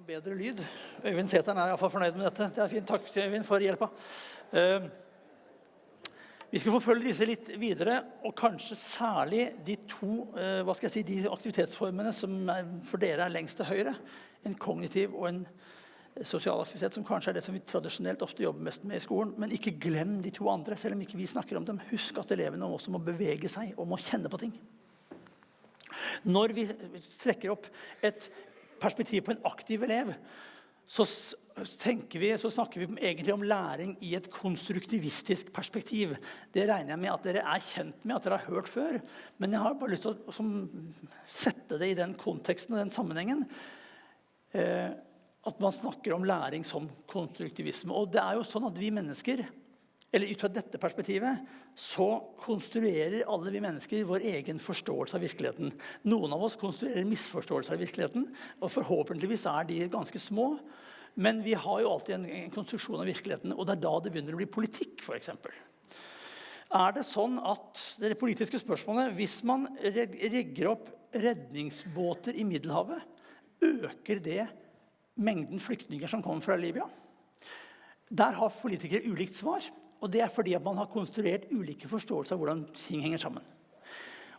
noe bedre lyd. Øyvind Sæteren er iallfall fornøyd med dette. Det er fint. Takk Øyvind, for hjelpa. Uh, vi skal forfølge disse litt videre, og kanskje særlig de to uh, hva skal jeg si, de aktivitetsformene som for dere er lengst til høyre. En kognitiv og en sosial aktivitet, som kanskje er det som vi tradisjonelt ofte jobber mest med i skolen. Men ikke glem de to andre, selv om ikke vi snakker om dem. Husk at elevene også må bevege seg og må kjenne på ting. Når vi trekker opp et perspektiv på en aktiv elev, så, vi, så, snakker vi egentlig om læring i et konstruktivistisk perspektiv. Det regner jeg med at dere er kjent med, at dere har hørt før. Men jeg har bare lyst til å som, sette det i den konteksten og den sammenhengen. Eh, at man snakker om læring som konstruktivisme. Og det er jo sånn at vi mennesker eller ut fra dette perspektivet så konstruerer alle vi mennesker vår egen forståelse av virkeligheten. Noen av oss konstruerer misforståelser av virkeligheten, og forhåpentligvis er de ganske små. Men vi har jo alltid en, en konstruksjon av virkeligheten, og det er da det begynner å bli politikk. For eksempel. er det sånn at det politiske spørsmålet, Hvis man rigger opp redningsbåter i Middelhavet, øker det mengden flyktninger som kommer fra Libya? Der har politikere ulikt svar. Og det er fordi at man har konstruert ulike forståelser av hvordan ting henger sammen.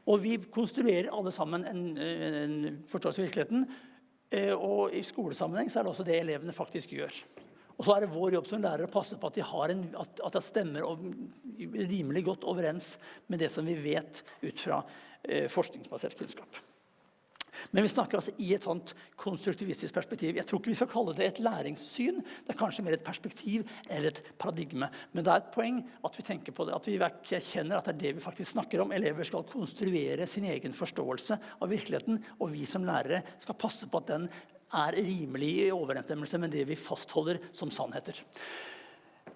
Og vi konstruerer alle sammen en, en forståelse av virkeligheten. Eh, og i skolesammenheng så er det også det elevene faktisk gjør. Og så er det vår jobb som lærere å passe på at de en, at, det stemmer rimelig godt overens med det som vi vet ut fra eh, forskningsbasert kunnskap. Men vi snakker altså i et sånt konstruktivistisk perspektiv. Jeg tror ikke vi skal kalle det et læringssyn. Det er kanskje mer et perspektiv eller et paradigme. Men det er et poeng at vi tenker på det, at vi kjenner at det er det vi faktisk snakker om. Elever skal konstruere sin egen forståelse av virkeligheten, og vi som lærere skal passe på at den er rimelig i overensstemmelse med det vi fastholder som sannheter.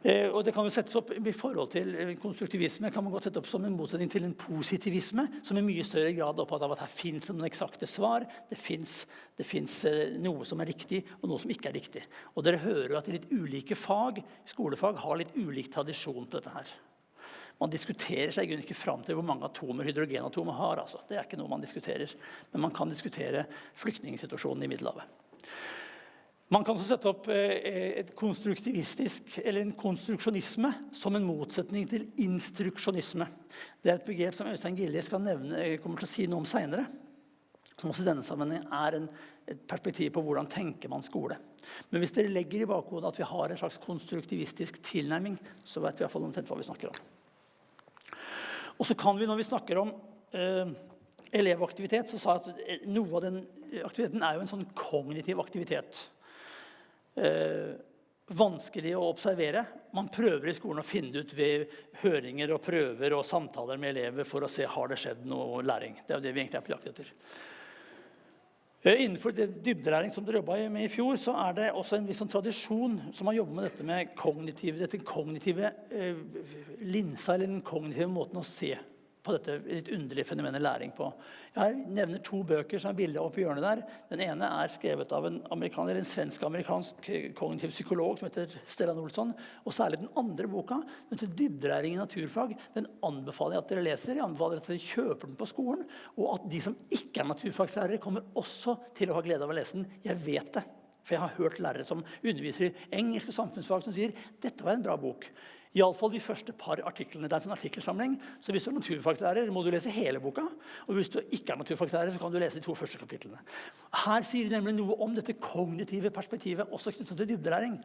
Eh, og det kan jo settes opp I forhold til eh, konstruktivisme kan man godt sette opp som en motsetning til en positivisme, som i mye større grad er opptatt av at her fins noen eksakte svar. Det fins eh, noe som er riktig, og noe som ikke er riktig. Og dere hører jo at litt ulike fag, skolefag har litt ulik tradisjon på dette her. Man diskuterer seg ikke fram til hvor mange atomer hydrogenatomer har. Altså. Det er ikke noe man diskuterer. Men man kan diskutere flyktningsituasjonen i Middelhavet. Man kan også sette opp eh, et konstruktivistisk, eller en konstruksjonisme som en motsetning til instruksjonisme. Det er et begrep som Øystein Gilje skal nevne, eh, kommer til å si noe om senere. Som også i denne sammenhengen er en, et perspektiv på hvordan tenker man skole. Men hvis dere legger i bakhodet at vi har en slags konstruktivistisk tilnærming, så vet vi i hvert fall omtrent hva vi snakker om. Og så kan vi, når vi snakker om eh, elevaktivitet, så sa jeg at eh, noe av den aktiviteten er jo en sånn kognitiv aktivitet eh, vanskelig å observere. Man prøver i skolen å finne ut ved høringer og prøver og samtaler med elever for å se har det skjedd noe læring. Det er det vi egentlig er på jakt etter. Eh, innenfor dybdelæring som dere jobba med i fjor, så er det også en viss sånn tradisjon som har jobbet med dette med kognitive, dette kognitive eh, linsa, eller den kognitive måten å se på dette litt underlige fenomenet læring på. Jeg nevner to bøker som er bildet oppe i hjørnet der. Den ene er skrevet av en, en svensk-amerikansk kognitiv psykolog som heter Stellan Olsson. Og særlig den andre boka, den heter 'Dybdelæring i naturfag'. Den anbefaler jeg at dere leser. Jeg anbefaler at dere kjøper den på skolen. Og at de som ikke er naturfagslærere, kommer også til å ha glede av å lese den. Jeg vet det. For jeg har hørt lærere som underviser i engelsk og samfunnsfag som sier dette var en bra bok. Iallfall de første par artiklene. Det er en sånn artikkelsamling. Så hvis du er naturfagslærer, må du lese hele boka. Og hvis du ikke er naturfagslærer, så kan du lese de to første kapitlene. Her sier de nemlig noe om dette kognitive perspektivet, også knyttet til dybdelæring.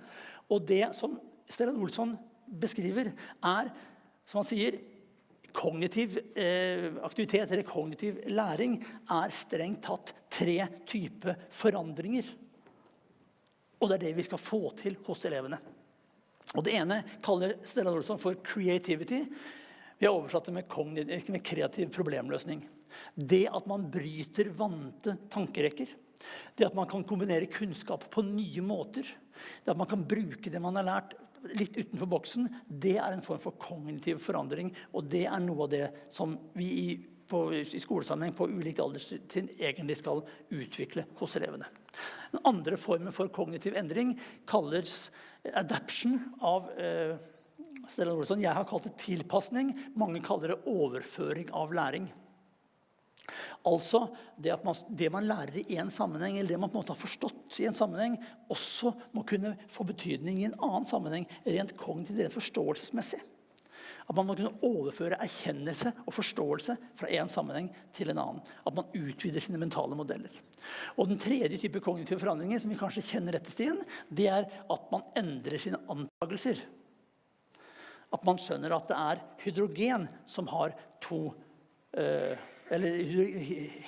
Og det som Stellan Olsson beskriver, er, som han sier, kognitiv eh, aktivitet eller kognitiv læring er strengt tatt tre typer forandringer. Og det er det vi skal få til hos elevene. Og Det ene kaller Stella Olsson for 'creativity'. Vi har oversatt det med, med kreativ problemløsning. Det at man bryter vante tankerekker. Det at man kan kombinere kunnskap på nye måter. Det at man kan bruke det man har lært litt utenfor boksen. Det er en form for kognitiv forandring. Og det er noe av det som vi i, på, i skolesammenheng på ulikt alderstrinn egentlig skal utvikle hos elevene. Den andre formen for kognitiv endring kalles adaption av eh, Stellan Olsson. Jeg har kalt det tilpasning. Mange kaller det overføring av læring. Altså det at man, det man lærer i én sammenheng, eller det man på en måte har forstått i en sammenheng, også må kunne få betydning i en annen sammenheng, rent kognitivt, rent forståelsesmessig. At man må kunne overføre erkjennelse og forståelse fra en sammenheng til en annen. At man utvider sine mentale modeller. Og Den tredje type kognitive forandringer som vi kanskje kjenner rettest igjen, det er at man endrer sine antakelser. At man skjønner at det er hydrogen som har to eh, Eller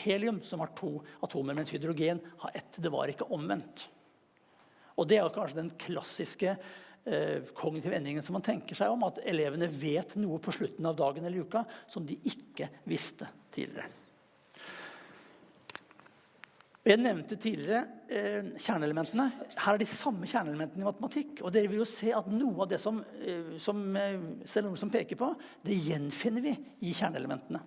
helium som har to atomer, mens hydrogen har ett. Det var ikke omvendt. Og Det er kanskje den klassiske kognitive endringen som man tenker seg om. At elevene vet noe på slutten av dagen eller uka som de ikke visste tidligere. Jeg nevnte tidligere eh, kjerneelementene. Her er de samme kjerneelementene i matematikk. Og dere vil jo se at noe av det som, eh, som eh, peker på, det gjenfinner vi i kjerneelementene.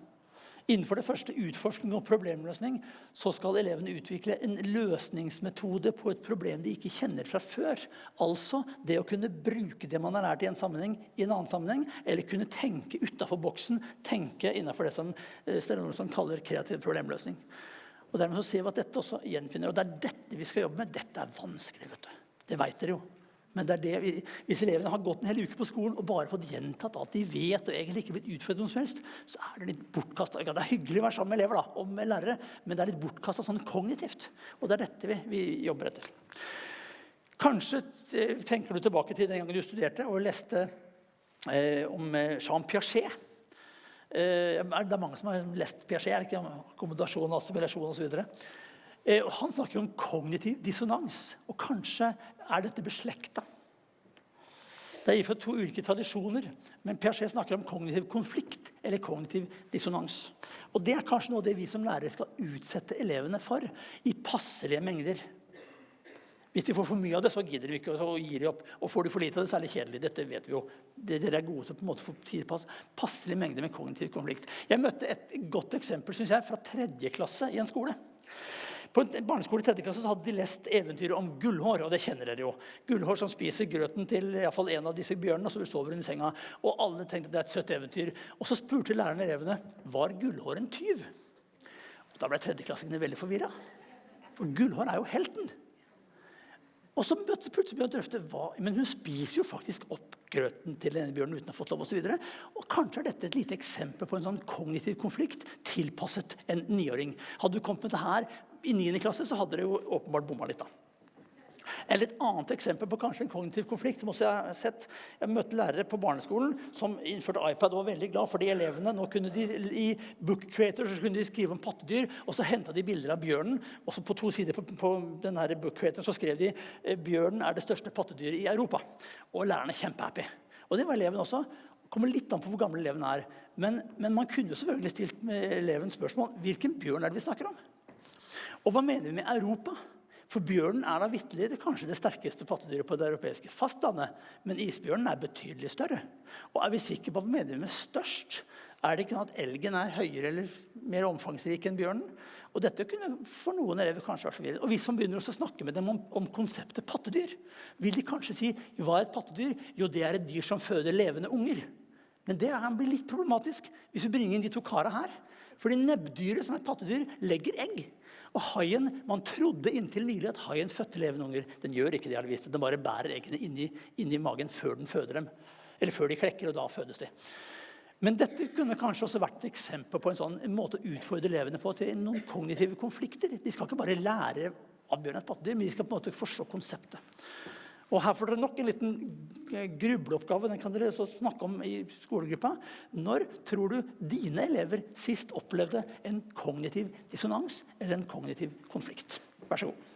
Innenfor det første utforskning og problemløsning så skal elevene utvikle en løsningsmetode på et problem de ikke kjenner fra før. Altså det å kunne bruke det man har lært i en sammenheng, i en annen sammenheng, eller kunne tenke utafor boksen, tenke innenfor det som eh, Stellan Olsson kaller kreativ problemløsning. Og dermed så ser vi at dette også gjenfinner, og Det er dette vi skal jobbe med. Dette er vanskelig. vet du. Det vet dere jo. Men det det vi, hvis elevene har gått en hel uke på skolen og bare fått gjentatt alt de vet, og egentlig ikke blitt utfordret noe som helst, så er det litt bortkasta. Det er hyggelig å være sammen med elever da, og med lærere, men det er litt bortkasta sånn kognitivt. Og det er dette vi, vi jobber etter. Kanskje tenker du tilbake til den gangen du studerte og leste eh, om eh, Jean Piaget. Eh, det er mange som har lest Piaget, ikke akkommodasjon, assimilasjon osv. Eh, han snakker om kognitiv dissonans. Og kanskje er dette beslekta. Det er fra to ulike tradisjoner, men Piaget snakker om kognitiv konflikt eller kognitiv dissonans. Og Det er kanskje noe av det vi som lærere skal utsette elevene for i passelige mengder. Hvis de får for mye av det, så gidder de ikke og gir de opp. Og får de for lite av det, så er det kjedelig. Dette vet vi jo. Dere er gode til å på en måte få pass, passelige mengder med kognitiv konflikt. Jeg møtte et godt eksempel synes jeg, fra tredje klasse i en skole. På barneskole i 3. klasse hadde de lest eventyret om Gullhår. og det kjenner dere jo. Gullhår som spiser grøten til i fall en av disse bjørnene. og så sover under senga. Og alle tenkte det er et søtt eventyr. Og så spurte læreren elevene var Gullhår en tyv. Og Da ble tredjeklassingene veldig forvirra. For Gullhår er jo helten. Og så plutselig begynte å drøfte hva, men hun spiser jo faktisk opp grøten til denne bjørnen uten å ha fått lov osv. Og, så og kanskje er dette et lite eksempel på en sånn kognitiv konflikt tilpasset en niåring. Hadde du kommet med det her i 9. klasse så hadde dere jo åpenbart bomma litt. da. Eller et annet eksempel på kanskje en kognitiv konflikt. som også Jeg har sett. Jeg møtte lærere på barneskolen som innførte iPad og var veldig glad for de elevene nå kunne de, I Book Creator så kunne de skrive om pattedyr, og så henta de bilder av bjørnen. og så På to sider på, på denne Book Creator så skrev de eh, bjørnen er det største pattedyret i Europa. Og lærerne er kjempehappy. Og det var eleven også. Det kommer litt an på hvor gammel eleven er. Men, men man kunne selvfølgelig stilt med eleven spørsmål hvilken bjørn er det vi snakker om. Og hva mener vi med Europa? For bjørnen er da vitterlig det kanskje det sterkeste pattedyret på det europeiske fastlandet. Men isbjørnen er betydelig større. Og er vi sikre på hva vi mener med størst? Er det ikke sånn at elgen er høyere eller mer omfangsrik enn bjørnen? Og dette kunne for noen elever kanskje vært forvirrende. Og hvis man begynner å snakke med dem om, om, konseptet pattedyr, vil de kanskje si hva er et pattedyr? Jo, det er et dyr som føder levende unger. Men det blir bli litt problematisk hvis vi bringer inn de to karene her. Fordi nebbdyret, som er et pattedyr, legger egg. Og haien, Man trodde inntil nylig at haien fødte levende unger. Den gjør ikke det. vist. Den bare bærer eggene inni, inni magen før den føder dem. Eller før de klekker, og da fødes de. Men dette kunne kanskje også vært et eksempel på en sånn måte å utfordre elevene på til noen kognitive konflikter. De skal ikke bare lære av bjørn et pattedyr, men de skal på en måte forstå konseptet. Og Her får dere nok en liten grubleoppgave. Den kan dere snakke om i skolegruppa. Når tror du dine elever sist opplevde en kognitiv dissonans eller en kognitiv konflikt? Vær så god.